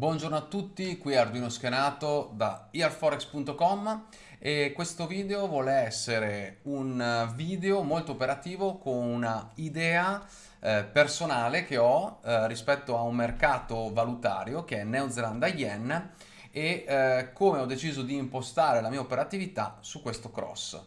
Buongiorno a tutti, qui Arduino Schenato da earforex.com e questo video vuole essere un video molto operativo con una idea eh, personale che ho eh, rispetto a un mercato valutario che è Neozelanda Yen e eh, come ho deciso di impostare la mia operatività su questo cross.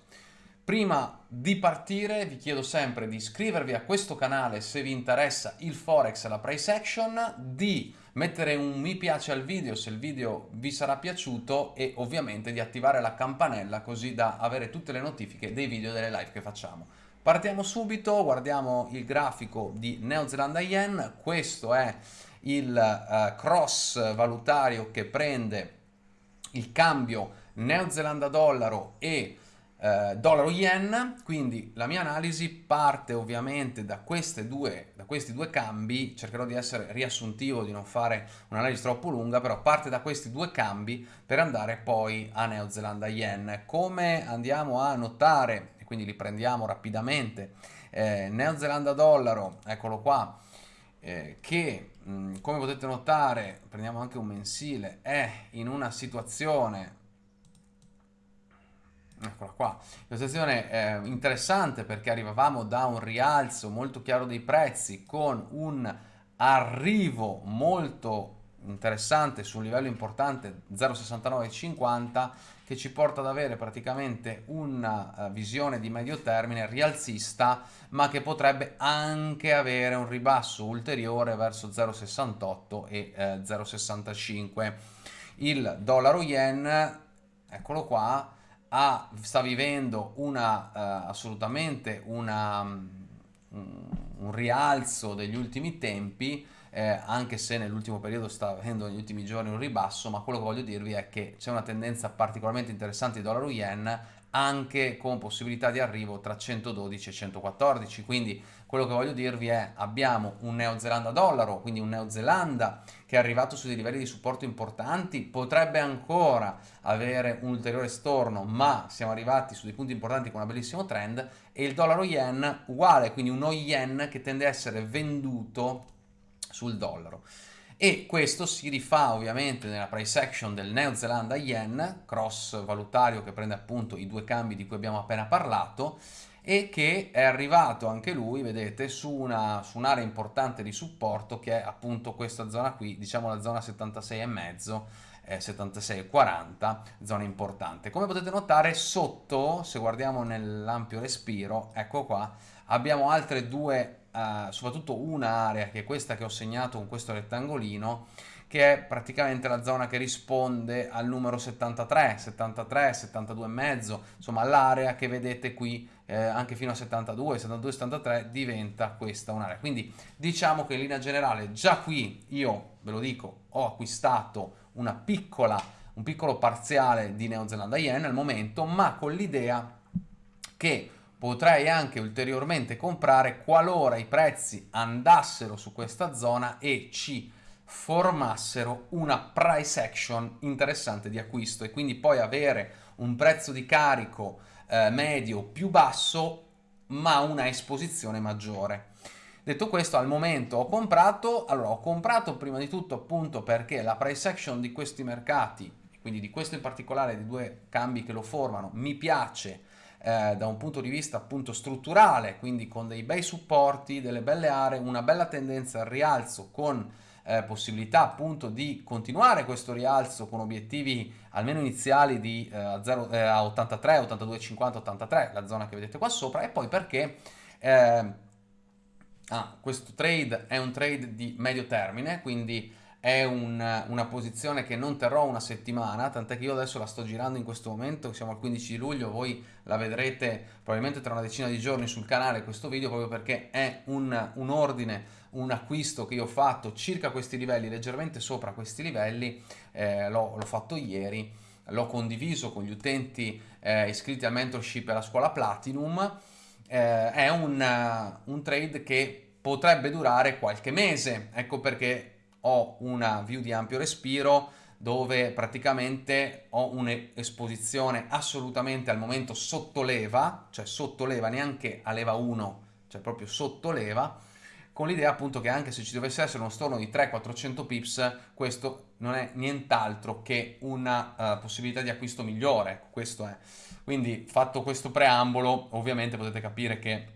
Prima di partire vi chiedo sempre di iscrivervi a questo canale se vi interessa il Forex e la price action, di mettere un mi piace al video se il video vi sarà piaciuto e ovviamente di attivare la campanella così da avere tutte le notifiche dei video e delle live che facciamo. Partiamo subito, guardiamo il grafico di Neozelanda Yen, questo è il uh, cross valutario che prende il cambio Neozelanda dollaro e eh, dollaro-yen, quindi la mia analisi parte ovviamente da, due, da, questi due cambi, cercherò di essere riassuntivo, di non fare un'analisi troppo lunga, però parte da questi due cambi per andare poi a Neozelanda-yen. Come andiamo a notare, e quindi li prendiamo rapidamente, eh, Neozelanda-dollaro, eccolo qua, eh, che mh, mm, come potete notare, prendiamo anche un mensile, è in una situazione Eccola qua, la situazione è interessante perché arrivavamo da un rialzo molto chiaro dei prezzi con un arrivo molto interessante su un livello importante 0,6950 che ci porta ad avere praticamente una uh, visione di medio termine rialzista ma che potrebbe anche avere un ribasso ulteriore verso 0,68 e eh, 0,65 il dollaro yen eccolo qua ha, sta vivendo una, uh, assolutamente una, um, un rialzo degli ultimi tempi, eh, anche se nell'ultimo periodo sta avendo negli ultimi giorni un ribasso, ma quello che voglio dirvi è che c'è una tendenza particolarmente interessante di dollaro-yen anche con possibilità di arrivo tra 112 e 114 quindi quello che voglio dirvi è abbiamo un Neozelanda dollaro quindi un Neozelanda che è arrivato su dei livelli di supporto importanti potrebbe ancora avere un ulteriore storno ma siamo arrivati su dei punti importanti con un bellissimo trend e il dollaro yen uguale quindi uno yen che tende a essere venduto sul dollaro e questo si rifà ovviamente nella price action del Neozelanda Yen, cross valutario che prende appunto i due cambi di cui abbiamo appena parlato e che è arrivato anche lui, vedete, su, una, su un'area importante di supporto che è appunto questa zona qui, diciamo la zona 76,5 eh, 76,40, zona importante. Come potete notare sotto, se guardiamo nell'ampio respiro, ecco qua, abbiamo altre due soprattutto un'area che è questa che ho segnato con questo rettangolino che è praticamente la zona che risponde al numero 73, 73, 72 e mezzo, insomma l'area che vedete qui eh, anche fino a 72, 72, 73 diventa questa un'area. Quindi diciamo che in linea generale già qui io ve lo dico ho acquistato una piccola, un piccolo parziale di Neozelanda Yen al momento, ma con l'idea che potrei anche ulteriormente comprare qualora i prezzi andassero su questa zona e ci formassero una price action interessante di acquisto e quindi poi avere un prezzo di carico eh, medio più basso ma una esposizione maggiore. Detto questo, al momento ho comprato, allora ho comprato prima di tutto appunto perché la price action di questi mercati, quindi di questo in particolare, di due cambi che lo formano, mi piace eh, da un punto di vista appunto strutturale, quindi con dei bei supporti, delle belle aree, una bella tendenza al rialzo con eh, possibilità appunto di continuare questo rialzo con obiettivi almeno iniziali di eh, 0, eh, a 83, 82, 50, 83, la zona che vedete qua sopra, e poi perché eh, ah, questo trade è un trade di medio termine, quindi è un, una posizione che non terrò una settimana, tant'è che io adesso la sto girando in questo momento, siamo al 15 di luglio, voi la vedrete probabilmente tra una decina di giorni sul canale questo video, proprio perché è un, un ordine, un acquisto che io ho fatto circa questi livelli, leggermente sopra questi livelli, eh, l'ho fatto ieri, l'ho condiviso con gli utenti eh, iscritti al mentorship e alla scuola Platinum, eh, è un, un trade che potrebbe durare qualche mese, ecco perché ho una view di ampio respiro dove praticamente ho un'esposizione assolutamente al momento sotto leva, cioè sotto leva neanche a leva 1, cioè proprio sotto leva, con l'idea appunto che anche se ci dovesse essere uno storno di 300-400 pips, questo non è nient'altro che una uh, possibilità di acquisto migliore, questo è. Quindi fatto questo preambolo, ovviamente potete capire che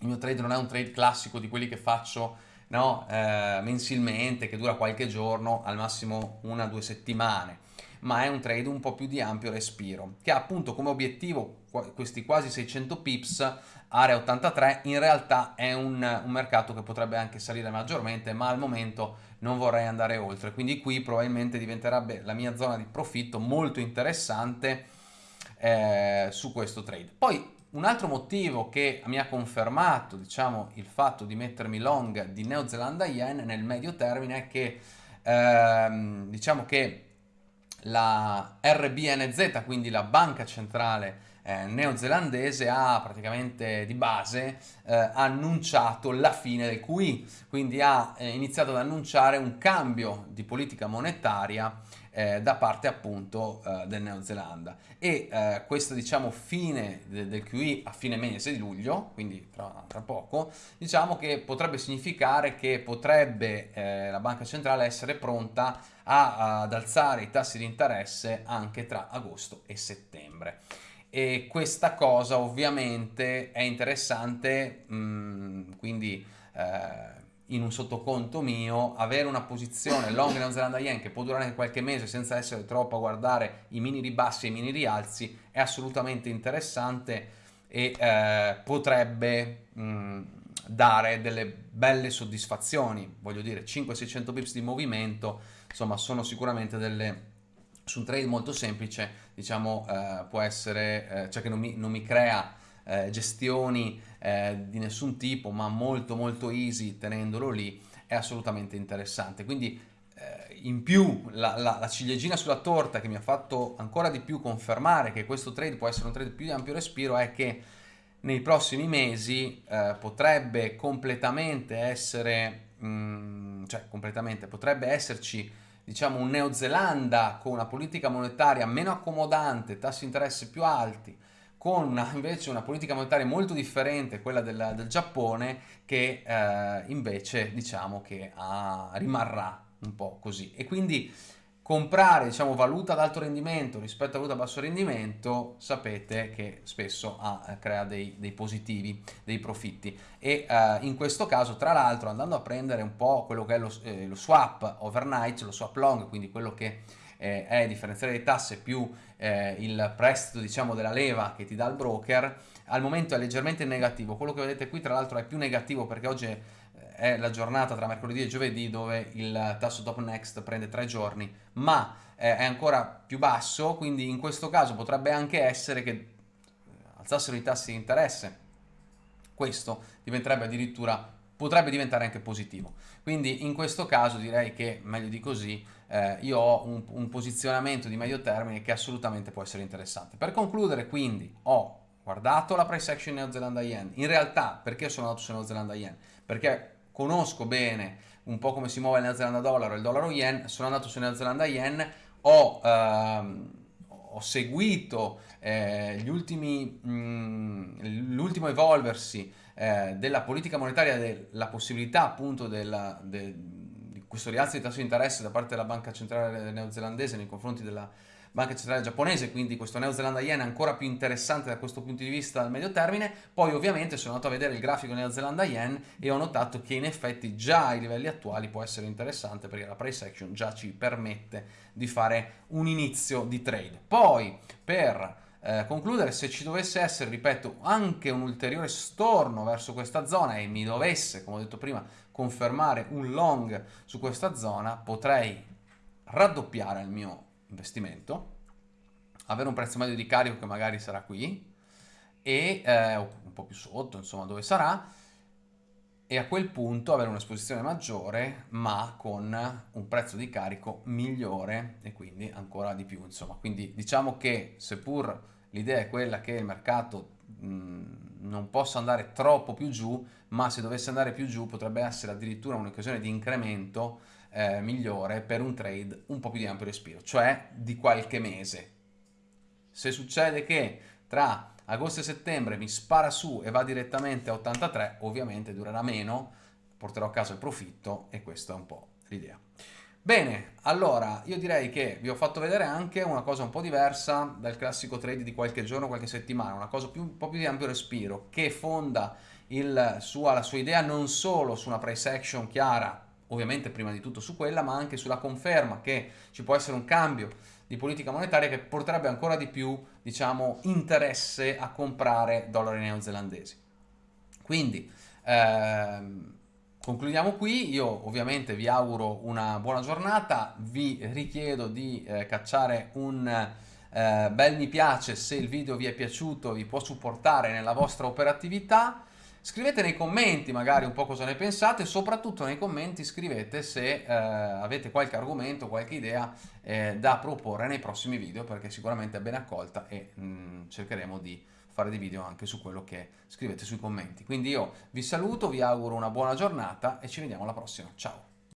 il mio trade non è un trade classico di quelli che faccio no, eh, mensilmente, che dura qualche giorno, al massimo una o due settimane. Ma è un trade un po' più di ampio respiro, che ha appunto come obiettivo questi quasi 600 pips, area 83, in realtà è un, un mercato che potrebbe anche salire maggiormente, ma al momento non vorrei andare oltre, quindi qui probabilmente diventerebbe la mia zona di profitto molto interessante eh, su questo trade. Poi un altro motivo che mi ha confermato diciamo, il fatto di mettermi long di Neozelanda Yen nel medio termine è che ehm, diciamo che la RBNZ, quindi la banca centrale eh, neozelandese, ha praticamente di base eh, annunciato la fine del QE, quindi ha eh, iniziato ad annunciare un cambio di politica monetaria eh, da parte appunto eh, del Neozelanda e eh, questa diciamo fine de del QE a fine mese di luglio, quindi tra, tra poco, diciamo che potrebbe significare che potrebbe eh, la banca centrale essere pronta a, ad alzare i tassi di interesse anche tra agosto e settembre. E questa cosa ovviamente è interessante mh, mm, quindi eh, in un sottoconto mio, avere una posizione long New Zealand Yen che può durare qualche mese senza essere troppo a guardare i mini ribassi e i mini rialzi è assolutamente interessante e eh, potrebbe mh, dare delle belle soddisfazioni, voglio dire 500-600 pips di movimento, insomma sono sicuramente delle su un trade molto semplice, diciamo, eh, può essere, eh, cioè che non mi, non mi crea eh, gestioni eh, di nessun tipo, ma molto molto easy tenendolo lì, è assolutamente interessante. Quindi eh, in più la, la, la, ciliegina sulla torta che mi ha fatto ancora di più confermare che questo trade può essere un trade più di ampio respiro è che nei prossimi mesi eh, potrebbe completamente essere, mh, mm, cioè completamente, potrebbe esserci diciamo un Neozelanda con una politica monetaria meno accomodante, tassi di interesse più alti, con invece una politica monetaria molto differente, quella del, del Giappone, che eh, invece diciamo che ha, rimarrà un po' così. E quindi comprare diciamo, valuta ad alto rendimento rispetto a valuta a basso rendimento sapete che spesso ha, eh, crea dei, dei, positivi, dei profitti e eh, in questo caso tra l'altro andando a prendere un po' quello che è lo, eh, lo swap overnight, lo swap long, quindi quello che eh, è differenziale di tasse più eh, il prestito diciamo della leva che ti dà il broker, al momento è leggermente negativo. Quello che vedete qui tra l'altro è più negativo perché oggi è la giornata tra mercoledì e giovedì dove il tasso top next prende tre giorni, ma eh, è ancora più basso, quindi in questo caso potrebbe anche essere che eh, alzassero i tassi di interesse. Questo diventerebbe addirittura potrebbe diventare anche positivo. Quindi in questo caso direi che meglio di così eh, io ho un, un, posizionamento di medio termine che assolutamente può essere interessante. Per concludere quindi ho guardato la price action neozelanda yen, in realtà perché sono andato su neozelanda yen? Perché conosco bene un po' come si muove il neozelanda dollaro e il dollaro yen, sono andato su neozelanda yen, ho... Ehm, ho seguito eh, mm, l'ultimo evolversi eh, della politica monetaria, della possibilità appunto della, de, di questo rialzo di tasso di interesse da parte della banca centrale neozelandese nei confronti della banca centrale giapponese, quindi questo neozelanda yen è ancora più interessante da questo punto di vista al medio termine. Poi ovviamente sono andato a vedere il grafico neozelanda yen e ho notato che in effetti già ai livelli attuali può essere interessante perché la price action già ci permette di fare un inizio di trade. Poi per eh, concludere, se ci dovesse essere, ripeto, anche un ulteriore storno verso questa zona e mi dovesse, come ho detto prima, confermare un long su questa zona, potrei raddoppiare il mio investimento, avere un prezzo medio di carico che magari sarà qui, e eh, un po' più sotto, insomma, dove sarà, e a quel punto avere un'esposizione maggiore ma con un prezzo di carico migliore e quindi ancora di più insomma. Quindi diciamo che seppur l'idea è quella che il mercato non possa andare troppo più giù ma se dovesse andare più giù potrebbe essere addirittura un'occasione di incremento eh, migliore per un trade un po' più di ampio respiro cioè di qualche mese se succede che tra agosto e settembre mi spara su e va direttamente a 83, ovviamente durerà meno, porterò a casa il profitto e questa è un po' l'idea. Bene, allora io direi che vi ho fatto vedere anche una cosa un po' diversa dal classico trade di qualche giorno, qualche settimana, una cosa più, un po' più di ampio respiro, che fonda il sua, la sua idea non solo su una price action chiara, ovviamente prima di tutto su quella, ma anche sulla conferma che ci può essere un cambio di politica monetaria che porterebbe ancora di più, diciamo, interesse a comprare dollari neozelandesi. Quindi, ehm, Concludiamo qui, io ovviamente vi auguro una buona giornata, vi richiedo di eh, cacciare un eh, bel mi piace se il video vi è piaciuto, vi può supportare nella vostra operatività, scrivete nei commenti magari un po' cosa ne pensate, soprattutto nei commenti scrivete se eh, avete qualche argomento, qualche idea eh, da proporre nei prossimi video perché sicuramente è ben accolta e mh, mm, cercheremo di fare dei video anche su quello che scrivete sui commenti. Quindi io vi saluto, vi auguro una buona giornata e ci vediamo alla prossima. Ciao!